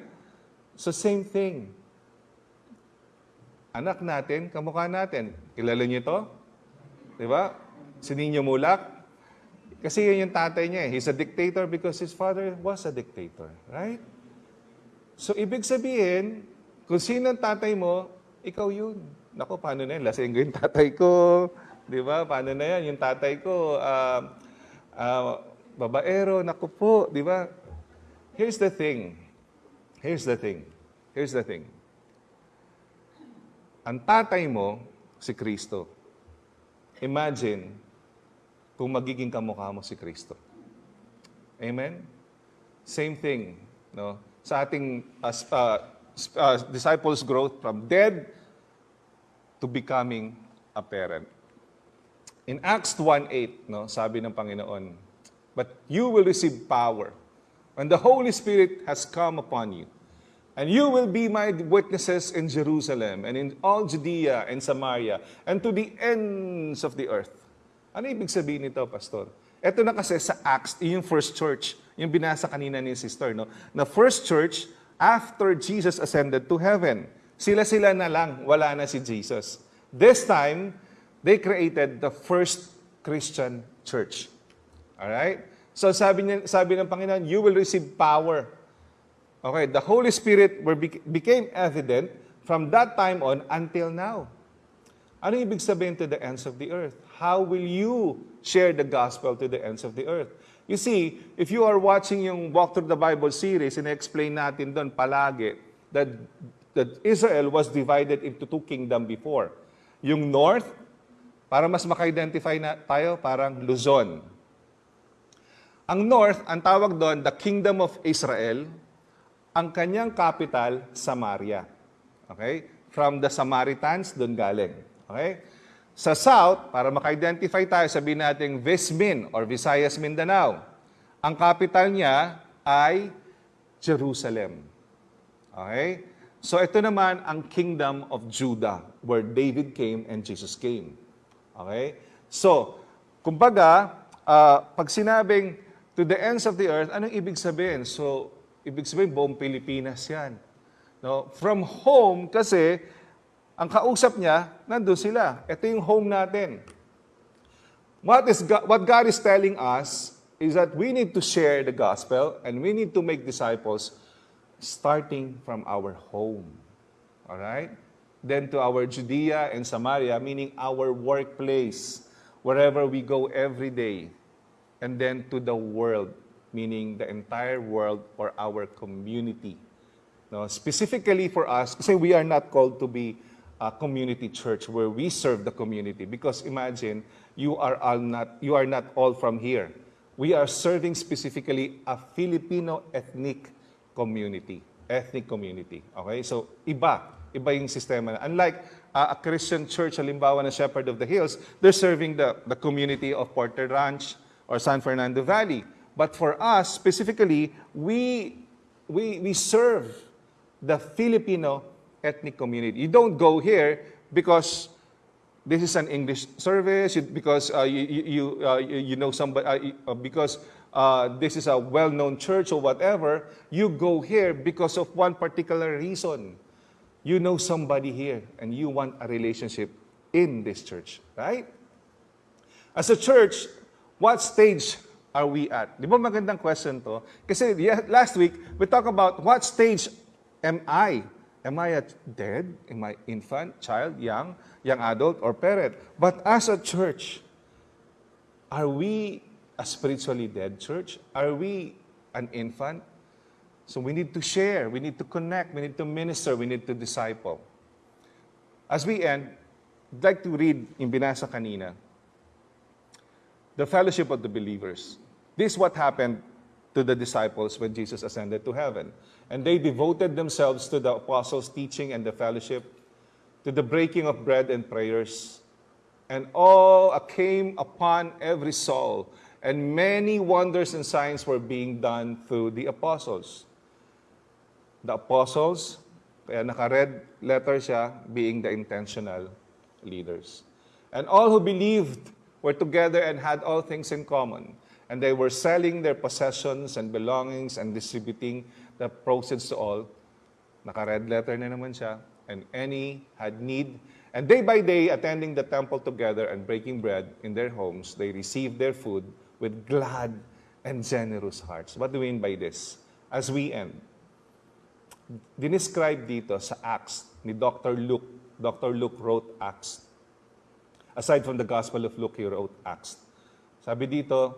So same thing. Anak natin, kamukha natin. Kilala niyo to? Di ba? Si Nino Mulak. Kasi yun yung tatay niya. eh. He's a dictator because his father was a dictator. Right? So, ibig sabihin, kung sino ang tatay mo, ikaw yun. Nako, paano na yan? Lasing ko yung tatay ko. Di ba? Paano na yan? Yung tatay ko, ah, ah, babaero, naku po. Di ba? Here's the thing. Here's the thing. Here's the thing. Ang tatay mo, si Kristo. Imagine kung magiging kamukha mo si Kristo. Amen? Same thing. No? Sa ating uh, s- uh, disciples' growth from dead to becoming a parent. In Acts 1.8, no, sabi ng Panginoon, But you will receive power when the Holy Spirit has come upon you. And you will be my witnesses in Jerusalem and in all Judea and Samaria and to the ends of the earth. Ano ibig sabihin nito, Pastor? Ito na kasi sa Acts, yung first church, yung binasa kanina ni sister, no? na first church after Jesus ascended to heaven. Sila-sila na lang, wala na si Jesus. This time, they created the first Christian church. Alright? So sabi, niya, sabi ng Panginoon, you will receive power Okay, the Holy Spirit were, became evident from that time on until now. Ano ibig sabihin to the ends of the earth? How will you share the gospel to the ends of the earth? You see, if you are watching yung Walk Through the Bible series, ina-explain natin doon palagi that, that Israel was divided into two kingdom before. Yung north, para mas maka-identify na tayo, parang Luzon. Ang north, ang tawag doon, the kingdom of Israel, ang kanyang capital, Samaria. Okay? From the Samaritans, doon galing. Okay? Sa south, para maka-identify tayo, sabihin natin Vismin or Visayas Mindanao. Ang capital niya ay Jerusalem. Okay? So ito naman ang kingdom of Judah, where David came and Jesus came. Okay? So, kumbaga, ah, pag sinabing to the ends of the earth, anong ibig sabihin? So, ibig sabihin buong Pilipinas yan. No? From home, kasi, ang kausap niya, nandun sila. Ito yung home natin. What, is God, what God is telling us is that we need to share the gospel and we need to make disciples starting from our home. All right? Then to our Judea and Samaria, meaning our workplace, wherever we go every day. And then to the world, meaning the entire world or our community. No, specifically for us, kasi we are not called to be a community church where we serve the community. Because imagine, you are all not, you are not all from here. We are serving specifically a Filipino ethnic community. Ethnic community. Okay? So, iba. Iba yung sistema. Unlike uh, a Christian church, halimbawa na Shepherd of the Hills, they're serving the, the community of Porter Ranch or San Fernando Valley. But for us, specifically, we, we, we serve the Filipino ethnic community. You don't go here because this is an English service, because uh, you, you, uh, you know somebody, uh, uh, because uh, this is a well-known church or whatever. You go here because of one particular reason. You know somebody here and you want a relationship in this church, right? As a church, what stage are we at? Di ba magandang question to? Kasi last week, we talked about what stage am I? Am I a dead? Am I infant, child, young, young adult, or parent? But as a church, are we a spiritually dead church? Are we an infant? So we need to share, we need to connect, we need to minister, we need to disciple. As we end, I'd like to read in binasa kanina, the fellowship of the believers. This is what happened to the disciples when Jesus ascended to heaven. And they devoted themselves to the apostles' teaching and the fellowship, to the breaking of bread and prayers. And all came upon every soul, and many wonders and signs were being done through the apostles. The apostles, kaya naka-red letter siya, being the intentional leaders. And all who believed were together and had all things in common. And they were selling their possessions and belongings and distributing the proceeds to all. Naka-red letter na naman siya. And any had need. And day by day, attending the temple together and breaking bread in their homes, they received their food with glad and generous hearts. What do we mean by this? As we end, dinescribe dito sa Acts ni Dr. Luke. Dr. Luke wrote Acts. Aside from the Gospel of Luke, he wrote Acts. Sabi dito,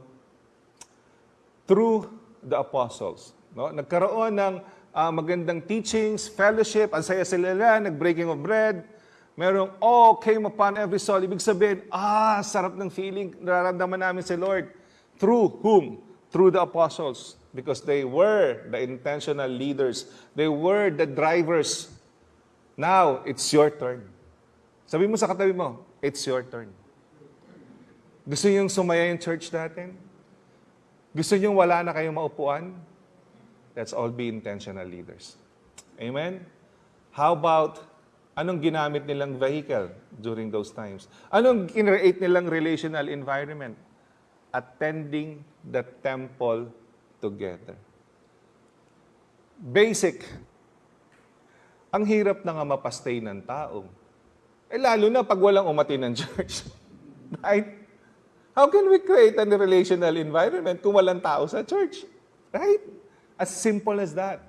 through the apostles, no? nagkaroon ng ah, magandang teachings, fellowship, ang saya sila nag-breaking of bread, merong, oh, came upon every soul. Ibig sabihin, ah, sarap ng feeling, nararamdaman namin si Lord. Through whom? Through the apostles. Because they were the intentional leaders. They were the drivers. Now, it's your turn. Sabi mo sa katabi mo, it's your turn. Gusto niyong sumaya yung church natin? Gusto niyong wala na kayong maupuan? Let's all be intentional leaders. Amen? How about, anong ginamit nilang vehicle during those times? Anong kinreate nilang relational environment? Attending the temple together. Basic. Ang hirap na nga mapastay ng tao. Eh lalo na pag walang umati ng church. right? How can we create a relational environment kung walang tao sa church? Right? As simple as that.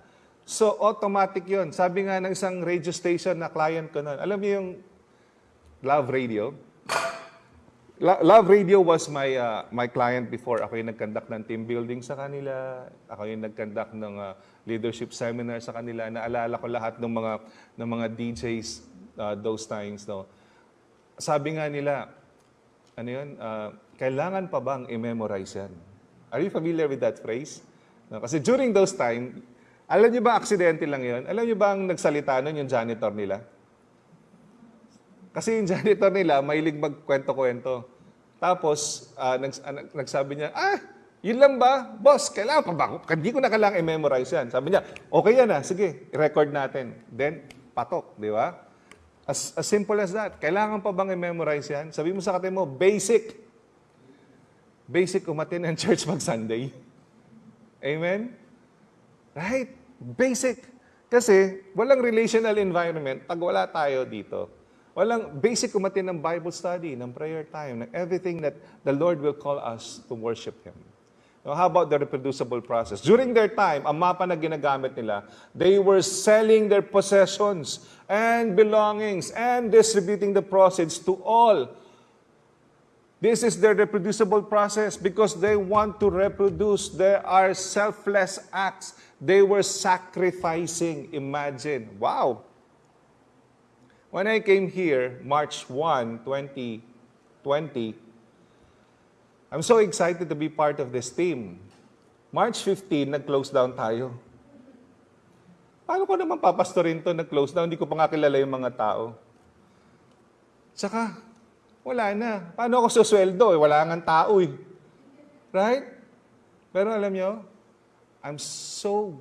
So, automatic yon. Sabi nga ng isang radio station na client ko noon, alam niyo yung Love Radio? Lo- Love Radio was my uh, my client before. Ako yung nag-conduct ng team building sa kanila. Ako yung nag-conduct ng uh, leadership seminar sa kanila. Naalala ko lahat ng mga ng mga DJs uh, those times. No? Sabi nga nila, ano yun, uh, kailangan pa bang i-memorize yan? Are you familiar with that phrase? No, kasi during those time, alam niyo ba, aksidente lang yon? Alam niyo ba ang nagsalita nun yung janitor nila? Kasi yung janitor nila, mahilig magkwento-kwento. Tapos, ah, nags- nag- nagsabi niya, ah, yun lang ba? Boss, kailangan pa ba? Hindi ko na kailangan i-memorize yan. Sabi niya, okay yan ah, sige, record natin. Then, patok, di ba? As, as simple as that. Kailangan pa bang i-memorize yan? Sabi mo sa kate mo, basic. Basic umatin ng church mag Sunday. Amen? Right? Basic. Kasi walang relational environment pag wala tayo dito. Walang basic umatin ng Bible study, ng prayer time, ng everything that the Lord will call us to worship Him. Now, how about the reproducible process? During their time, ang mapa na ginagamit nila, they were selling their possessions and belongings and distributing the proceeds to all This is their reproducible process because they want to reproduce. There are selfless acts. They were sacrificing. Imagine. Wow. When I came here, March 1, 2020, I'm so excited to be part of this team. March 15, nag-close down tayo. Paano ko naman papastorin to nag-close down? Hindi ko pa nga kilala yung mga tao. Tsaka, wala na. Paano ako susweldo? Eh, wala nga tao eh. Right? Pero alam nyo, I'm so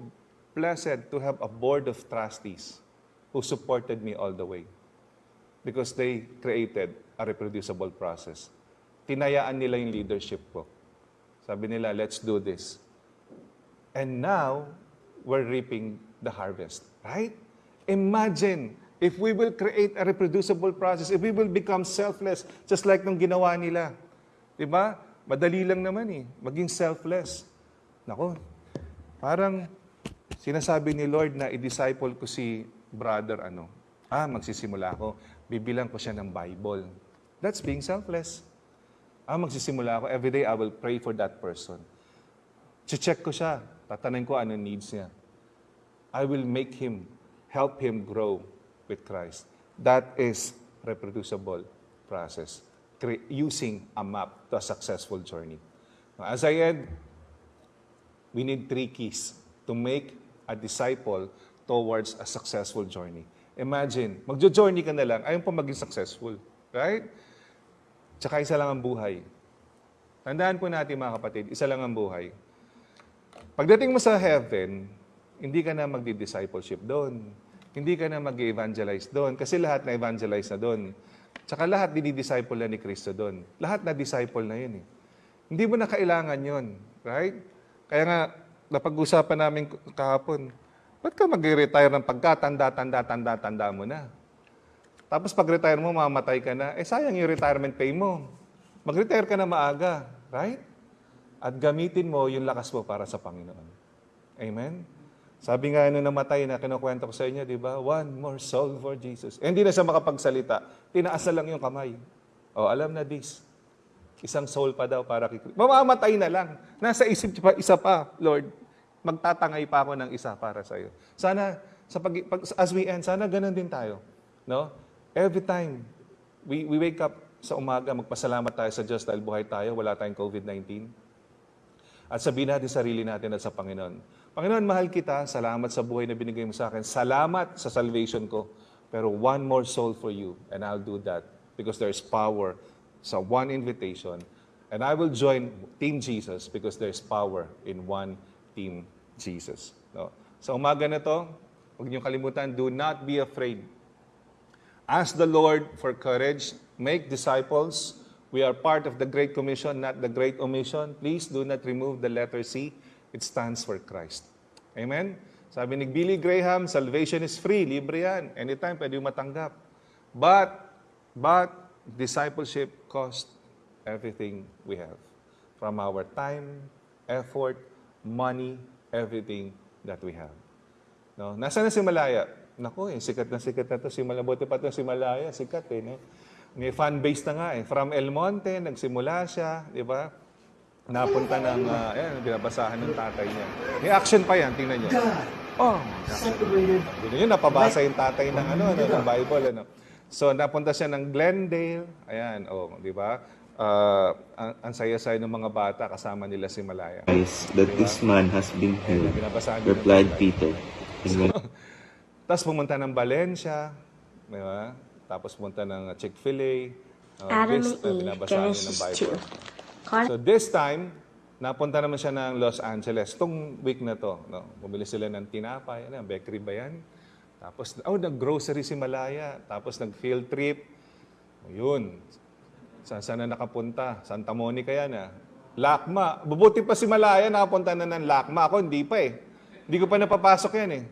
blessed to have a board of trustees who supported me all the way because they created a reproducible process. Tinayaan nila yung leadership ko. Sabi nila, let's do this. And now, we're reaping the harvest. Right? Imagine if we will create a reproducible process, if we will become selfless, just like nung ginawa nila. Di ba? Madali lang naman eh, maging selfless. Nako, parang sinasabi ni Lord na i-disciple ko si brother ano. Ah, magsisimula ako. Bibilang ko siya ng Bible. That's being selfless. Ah, magsisimula ako. Every day I will pray for that person. Check ko siya. Tatanungin ko ano needs niya. I will make him, help him grow with Christ. That is reproducible process. Cre- using a map to a successful journey. Now, As I end, we need three keys to make a disciple towards a successful journey. Imagine, magjo-journey ka na lang, ayaw pa maging successful. Right? Tsaka isa lang ang buhay. Tandaan po natin mga kapatid, isa lang ang buhay. Pagdating mo sa heaven, hindi ka na magdi-discipleship doon. Hindi ka na mag-evangelize doon. Kasi lahat na evangelize na doon. Tsaka lahat dinidisciple na ni Kristo doon. Lahat na disciple na yun eh. Hindi mo na kailangan yun. Right? Kaya nga, napag-usapan namin kahapon, ba't ka mag-retire ng pagkatanda, tanda, tanda, tanda mo na? Tapos pag-retire mo, mamatay ka na. Eh sayang yung retirement pay mo. Mag-retire ka na maaga. Right? At gamitin mo yung lakas mo para sa Panginoon. Amen? Sabi nga nung namatay na kinukwento ko sa inyo, di ba? One more soul for Jesus. Eh, hindi na siya makapagsalita. Tinaas na lang yung kamay. O, alam na this. Isang soul pa daw para kay. Mamamatay na lang. Nasa isip pa, isa pa, Lord. Magtatangay pa ako ng isa para sa iyo. Sana, sa pag, pag, as we end, sana ganun din tayo. No? Every time we, we wake up sa umaga, magpasalamat tayo sa Diyos dahil buhay tayo, wala tayong COVID-19. At sabihin natin sa sarili natin at sa Panginoon, Panginoon, mahal kita. Salamat sa buhay na binigay mo sa akin. Salamat sa salvation ko. Pero one more soul for you, and I'll do that because there's power sa one invitation. And I will join Team Jesus because there's power in one Team Jesus. No? Sa umaga na to, huwag niyong kalimutan, do not be afraid. Ask the Lord for courage. Make disciples. We are part of the Great Commission, not the Great Omission. Please do not remove the letter C. It stands for Christ. Amen? Sabi ni Billy Graham, salvation is free. Libre yan. Anytime pwede yung matanggap. But, but, discipleship cost everything we have. From our time, effort, money, everything that we have. No? Nasaan na si Malaya? Naku, eh, sikat na sikat na to si Malaya. Buti pa to si Malaya, sikat eh. No? May fan base na nga eh. From El Monte, nagsimula siya, di ba? Napunta ng, uh, ayan, binabasahan ng tatay niya. May action pa yan, tingnan niyo. Oh, separated yun yun, napabasa yung tatay ng ano, ano, ng Bible, ano. So, napunta siya ng Glendale. Ayan, oh, di ba? Uh, ang, ang saya-saya ng mga bata, kasama nila si Malaya. Christ, that this man has been held, replied. Peter. When Tapos pumunta ng Valencia, di ba? Tapos pumunta ng Chick-fil-A. Uh, Adam this, uh, and Eve, binabasaan niya ng Genesis Bible. 2. So this time, napunta naman siya ng Los Angeles. Itong week na to, no? bumili sila ng tinapay, ano, bakery ba yan? Tapos, oh, nag-grocery si Malaya. Tapos nag-field trip. O, Yun. Saan saan na nakapunta? Santa Monica yan ah. Lakma. Bubuti pa si Malaya, nakapunta na ng Lakma. Ako, hindi pa eh. Hindi ko pa napapasok yan eh.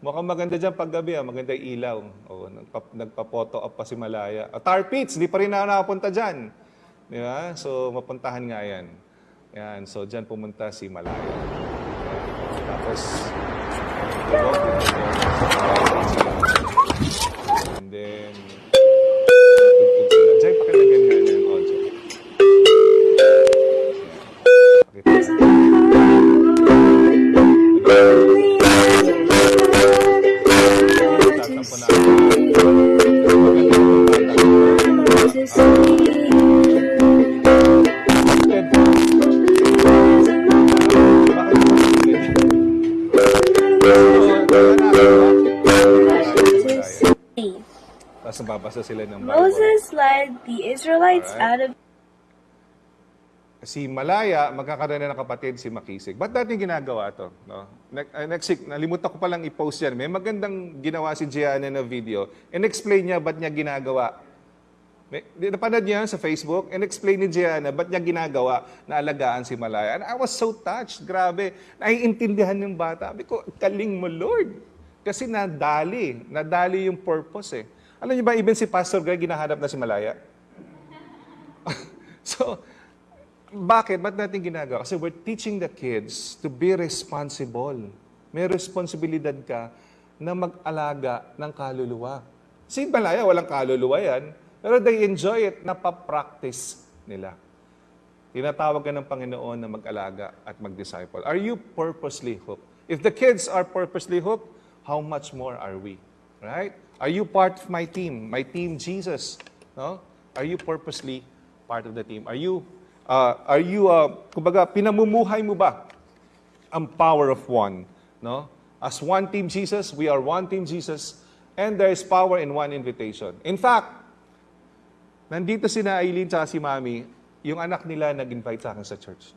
Mukhang maganda dyan paggabi ah. Maganda yung ilaw. O, nagpa, nagpa-photo up pa si Malaya. Ah, Tar Pits, hindi pa rin ako nakapunta dyan. Di ba? So, mapuntahan nga yan. Yan. So, dyan pumunta si Malaya. Tapos. And then, tugtog sila. Jay, pakilagyan nga ng audio. Pakita. Nababasa sila ng Bible. Moses led the Israelites Alright. out of si Malaya, magkakaroon na ng kapatid si Makisig. Ba't natin ginagawa to? No? Uh, Next week, nalimutan ko palang i-post yan. May magandang ginawa si Gianna na video. And-explain niya ba't niya ginagawa. May, napanood niya sa Facebook? And-explain ni Gianna ba't niya ginagawa na alagaan si Malaya. And I was so touched. Grabe. Naiintindihan ng bata. Sabi ko, kaling mo, Lord. Kasi nadali. Nadali yung purpose eh. Alam niyo ba, even si Pastor Greg, ginahanap na si Malaya. so, bakit? Ba't natin ginagawa? Kasi we're teaching the kids to be responsible. May responsibilidad ka na mag-alaga ng kaluluwa. Si Malaya, walang kaluluwa yan. Pero they enjoy it, napapractice nila. Tinatawag ka ng Panginoon na mag-alaga at mag-disciple. Are you purposely hooked? If the kids are purposely hooked, how much more are we? Right? Are you part of my team? My team Jesus? No? Are you purposely part of the team? Are you uh, are you uh, kumbaga pinamumuhay mo ba ang power of one, no? As one team Jesus, we are one team Jesus and there is power in one invitation. In fact, nandito si na Aileen at si Mami, yung anak nila nag-invite sa akin sa church.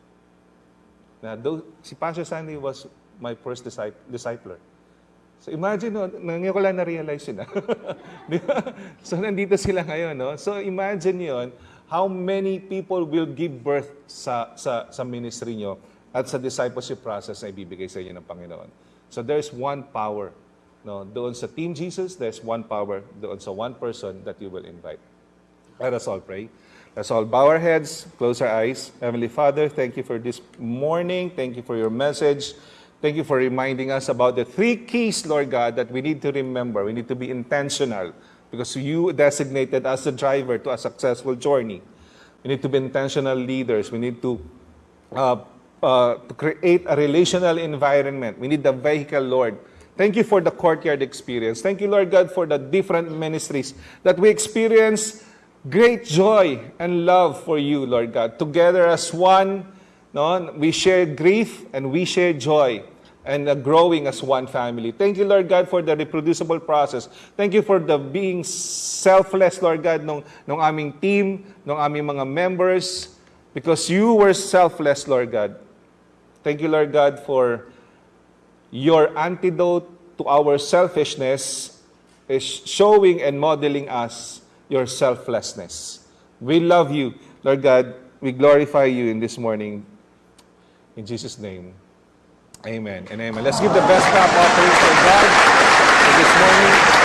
Na though, si Pastor Sandy was my first disciple, discipler. So imagine, no, ngayon ko lang na-realize yun. ah. Di so nandito sila ngayon. No? So imagine yon how many people will give birth sa, sa, sa ministry nyo at sa discipleship process na ibibigay sa inyo ng Panginoon. So there's one power. No? Doon sa Team Jesus, there's one power. Doon sa one person that you will invite. Let us all pray. Let's all bow our heads, close our eyes. Heavenly Father, thank you for this morning. Thank you for your message. Thank you for reminding us about the three keys, Lord God, that we need to remember. We need to be intentional because you designated us the driver to a successful journey. We need to be intentional leaders. We need to, uh, uh, to create a relational environment. We need the vehicle, Lord. Thank you for the courtyard experience. Thank you, Lord God, for the different ministries that we experience great joy and love for you, Lord God. Together as one, no, we share grief and we share joy and uh, growing as one family. Thank you, Lord God, for the reproducible process. Thank you for the being selfless, Lord God, nung, nung aming team, nung aming mga members, because you were selfless, Lord God. Thank you, Lord God, for your antidote to our selfishness is showing and modeling us your selflessness. We love you, Lord God. We glorify you in this morning. In Jesus' name, amen and amen. Let's give the best clap offering for God for this morning.